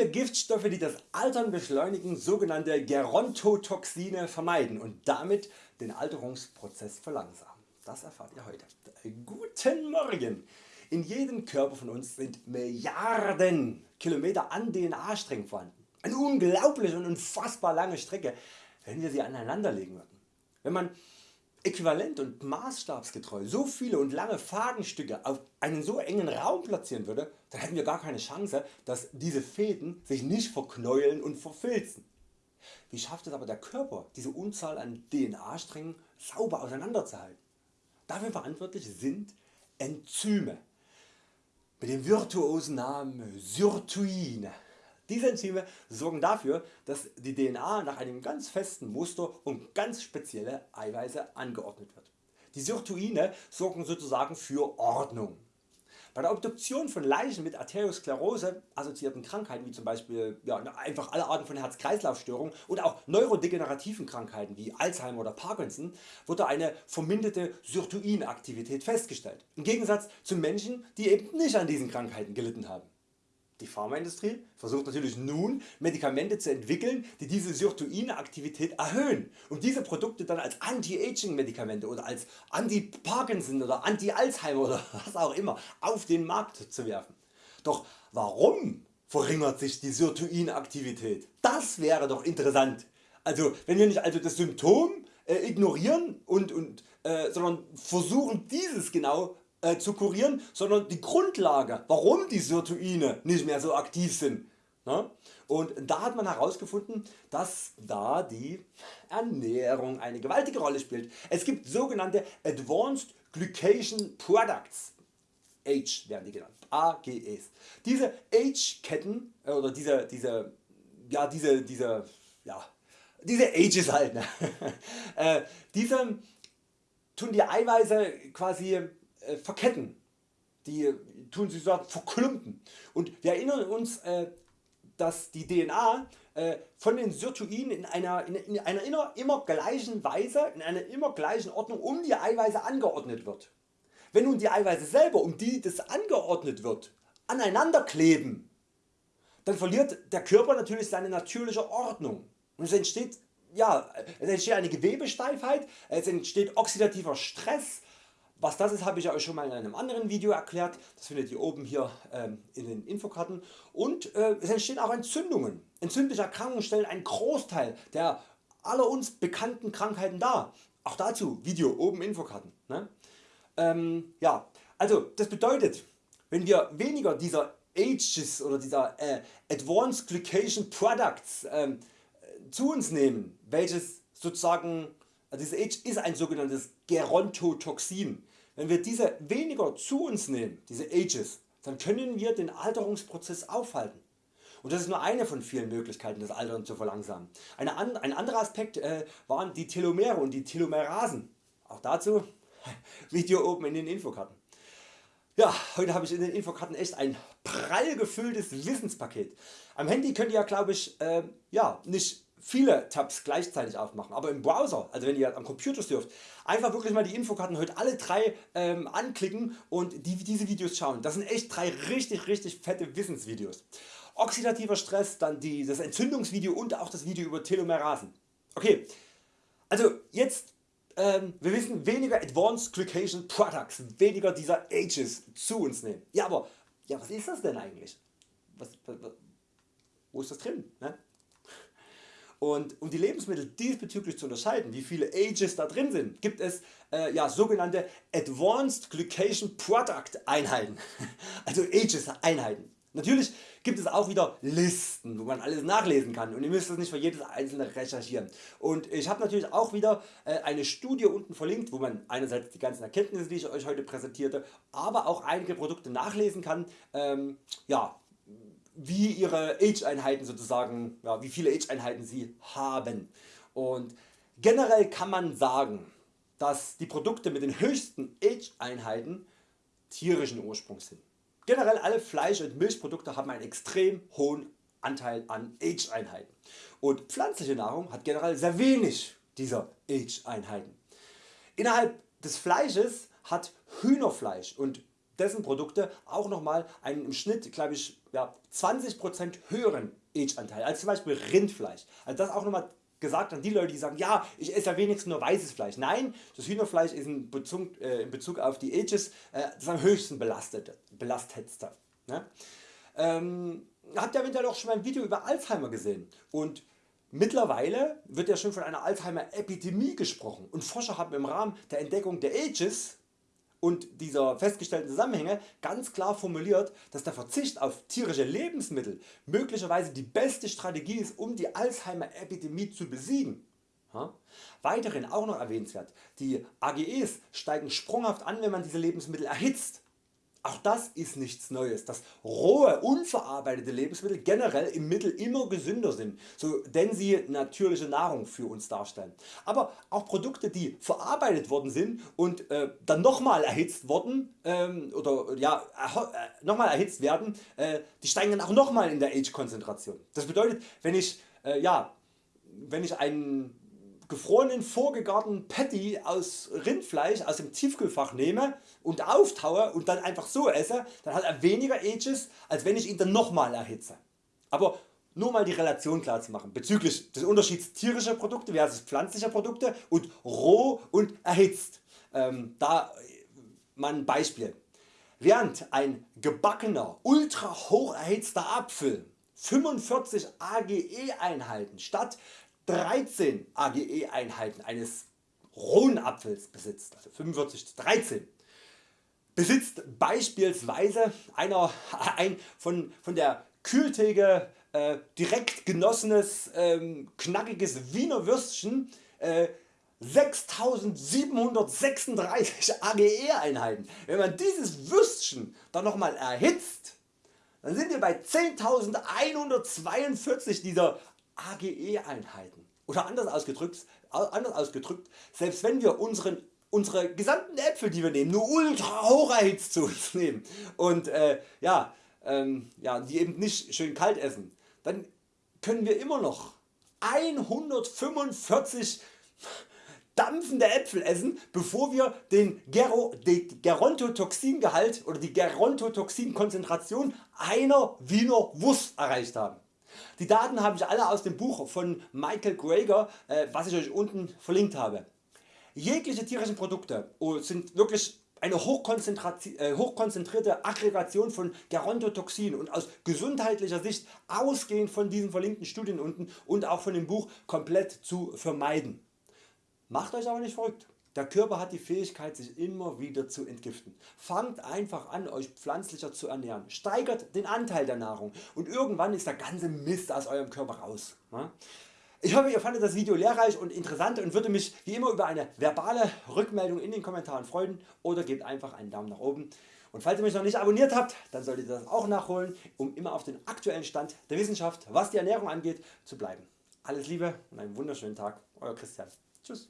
wir Giftstoffe die das Altern beschleunigen sogenannte Gerontotoxine vermeiden und damit den Alterungsprozess verlangsamen. Das erfahrt ihr heute. Guten Morgen! In jedem Körper von uns sind Milliarden Kilometer an DNA-Strängen vorhanden. Eine unglaubliche und unfassbar lange Strecke, wenn wir sie aneinander legen würden. Wenn man äquivalent und maßstabsgetreu so viele und lange Fadenstücke auf einen so engen Raum platzieren würde, dann hätten wir gar keine Chance dass diese Fäden sich nicht verknäueln und verfilzen. Wie schafft es aber der Körper diese Unzahl an DNA Strängen sauber auseinanderzuhalten? Dafür verantwortlich sind Enzyme mit dem virtuosen Namen Sirtuine. Diese Enzyme sorgen dafür dass die DNA nach einem ganz festen Muster und ganz spezielle Eiweiße angeordnet wird. Die Sirtuine sorgen sozusagen für Ordnung. Bei der Obduktion von Leichen mit Arteriosklerose assoziierten Krankheiten wie zum Beispiel ja, einfach alle Arten von Herz-Kreislauf-Störungen oder auch neurodegenerativen Krankheiten wie Alzheimer oder Parkinson wurde eine verminderte Sirtuinaktivität festgestellt, im Gegensatz zu Menschen die eben nicht an diesen Krankheiten gelitten haben. Die Pharmaindustrie versucht natürlich nun Medikamente zu entwickeln die diese Sirtuine-Aktivität erhöhen, um diese Produkte dann als Anti-Aging Medikamente oder als Anti-Parkinson oder Anti-Alzheimer oder was auch immer auf den Markt zu werfen. Doch warum verringert sich die Sirtuine-Aktivität? Das wäre doch interessant. Also wenn wir nicht also das Symptom äh, ignorieren und, und, äh, sondern versuchen dieses genau äh, zu kurieren, sondern die Grundlage warum die Sirtuine nicht mehr so aktiv sind. Ne? Und da hat man herausgefunden dass da die Ernährung eine gewaltige Rolle spielt. Es gibt sogenannte Advanced Glycation Products Age werden die genannt, AGEs. Diese Age-Ketten äh, oder diese, diese, ja, diese, diese, ja, diese Ages halt, ne? äh, diese tun die Eiweiße quasi äh, verketten, die tun sie sozusagen verklumpen. Und wir erinnern uns äh, dass die DNA äh, von den Sirtuinen in einer, in einer immer, immer gleichen Weise, in einer immer gleichen Ordnung um die Eiweiße angeordnet wird. Wenn nun die Eiweiße selber um die das angeordnet wird aneinander kleben, dann verliert der Körper natürlich seine natürliche Ordnung. Und es entsteht, ja, es entsteht eine Gewebesteifheit, es entsteht oxidativer Stress, was das ist habe ich Euch schon mal in einem anderen Video erklärt, das findet ihr oben hier ähm, in den Infokarten und äh, es entstehen auch Entzündungen. Entzündliche Erkrankungen stellen einen Großteil der aller uns bekannten Krankheiten dar. Auch dazu Video oben Infokarten. Ne? Ähm, ja, also das bedeutet wenn wir weniger dieser Ages oder dieser äh, Advanced Glycation Products ähm, zu uns nehmen, welches sozusagen also dieses Age ist ein sogenanntes Gerontotoxin. Wenn wir diese weniger zu uns nehmen, diese Ages, dann können wir den Alterungsprozess aufhalten. Und das ist nur eine von vielen Möglichkeiten das Altern zu verlangsamen. Eine, ein anderer Aspekt äh, waren die Telomere und die Telomerasen. Auch dazu Video oben in den Infokarten. Ja, heute habe ich in den Infokarten echt ein prall gefülltes Wissenspaket. Am Handy könnt ihr ja glaube ich äh, ja, nicht viele Tabs gleichzeitig aufmachen, aber im Browser, also wenn ihr am Computer surft, einfach wirklich mal die Infokarten heute alle drei ähm, anklicken und die, diese Videos schauen. Das sind echt drei richtig richtig fette Wissensvideos. Oxidativer Stress, dann die, das Entzündungsvideo und auch das Video über Telomerasen. Okay, also jetzt ähm, wir wissen weniger Advanced Glycation Products, weniger dieser Ages zu uns nehmen. Ja aber ja, was ist das denn eigentlich? Was, was, wo ist das drin? Ne? Und um die Lebensmittel diesbezüglich zu unterscheiden wie viele Ages da drin sind gibt es äh, ja, sogenannte Advanced Glycation Product Einheiten, also Ages Einheiten. Natürlich gibt es auch wieder Listen wo man alles nachlesen kann und ihr müsst das nicht für jedes einzelne recherchieren. Und ich habe natürlich auch wieder äh, eine Studie unten verlinkt wo man einerseits die ganzen Erkenntnisse die ich Euch heute präsentierte, aber auch einige Produkte nachlesen kann. Ähm, ja, wie ihre Age-Einheiten sozusagen, ja, wie viele Age-Einheiten sie haben. Und generell kann man sagen, dass die Produkte mit den höchsten Age-Einheiten tierischen Ursprungs sind. Generell alle Fleisch- und Milchprodukte haben einen extrem hohen Anteil an Age-Einheiten und pflanzliche Nahrung hat generell sehr wenig dieser Age-Einheiten. Innerhalb des Fleisches hat Hühnerfleisch und dessen Produkte auch nochmal einen im Schnitt glaube ich ja, 20% höheren Age-Anteil als zum Beispiel Rindfleisch. Also das auch nochmal gesagt an die Leute die sagen ja ich esse ja wenigstens nur weißes Fleisch. Nein das Hühnerfleisch ist in Bezug, äh, in Bezug auf die Ages äh, das am höchsten belastete, belastetste. Ne? Ähm, habt ihr eventuell auch schon mal ein Video über Alzheimer gesehen und Mittlerweile wird ja schon von einer Alzheimer Epidemie gesprochen und Forscher haben im Rahmen der Entdeckung der Ages und dieser festgestellten Zusammenhänge ganz klar formuliert, dass der Verzicht auf tierische Lebensmittel möglicherweise die beste Strategie ist um die Alzheimer Epidemie zu besiegen. Weiterhin auch noch erwähnenswert, die AGEs steigen sprunghaft an wenn man diese Lebensmittel erhitzt auch das ist nichts Neues, dass rohe unverarbeitete Lebensmittel generell im Mittel immer gesünder sind, so denn sie natürliche Nahrung für uns darstellen. Aber auch Produkte die verarbeitet worden sind und äh, dann nochmal erhitzt wurden ähm, oder ja, äh, nochmal erhitzt werden, äh, die steigen dann auch nochmal in der Age Konzentration. Das bedeutet wenn ich, äh, ja, wenn ich einen gefrorenen vorgegarten Patty aus Rindfleisch aus dem Tiefkühlfach nehme und auftaue und dann einfach so esse, dann hat er weniger Ages als wenn ich ihn dann nochmal erhitze. Aber nur mal die Relation klar zu machen bezüglich des Unterschieds tierischer Produkte versus pflanzlicher Produkte und roh und erhitzt. Ähm, da mal ein Beispiel. Während ein gebackener ultra hoch erhitzter Apfel 45 AGE Einheiten statt 13 AGE Einheiten eines rohen Apfels besitzt, also 45 zu 13, besitzt beispielsweise einer, ein von, von der Kühltheke äh, direkt genossenes ähm, knackiges Wiener Würstchen äh, 6736 AGE Einheiten. Wenn man dieses Würstchen dann nochmal erhitzt, dann sind wir bei 10.142 dieser AGE Einheiten. Oder anders ausgedrückt, anders ausgedrückt, selbst wenn wir unseren, unsere gesamten Äpfel die wir nehmen nur ultra hoch erhitzt zu uns nehmen und äh, ja, ähm, ja, die eben nicht schön kalt essen, dann können wir immer noch 145 dampfende Äpfel essen bevor wir den Gerontotoxingehalt oder die Gerontotoxinkonzentration einer Wiener Wurst erreicht haben. Die Daten habe ich alle aus dem Buch von Michael Greger, äh, was ich Euch unten verlinkt habe. Jegliche tierischen Produkte oh, sind wirklich eine äh, hochkonzentrierte Aggregation von Gerontotoxinen und aus gesundheitlicher Sicht ausgehend von diesen verlinkten Studien unten und auch von dem Buch komplett zu vermeiden. Macht Euch aber nicht verrückt. Der Körper hat die Fähigkeit sich immer wieder zu entgiften. Fangt einfach an Euch pflanzlicher zu ernähren, steigert den Anteil der Nahrung und irgendwann ist der ganze Mist aus Eurem Körper raus. Ich hoffe ihr fandet das Video lehrreich und interessant und würde mich wie immer über eine verbale Rückmeldung in den Kommentaren freuen oder gebt einfach einen Daumen nach oben. Und falls ihr mich noch nicht abonniert habt, dann solltet ihr das auch nachholen, um immer auf den aktuellen Stand der Wissenschaft, was die Ernährung angeht, zu bleiben. Alles Liebe und einen wunderschönen Tag, Euer Christian. Tschüss.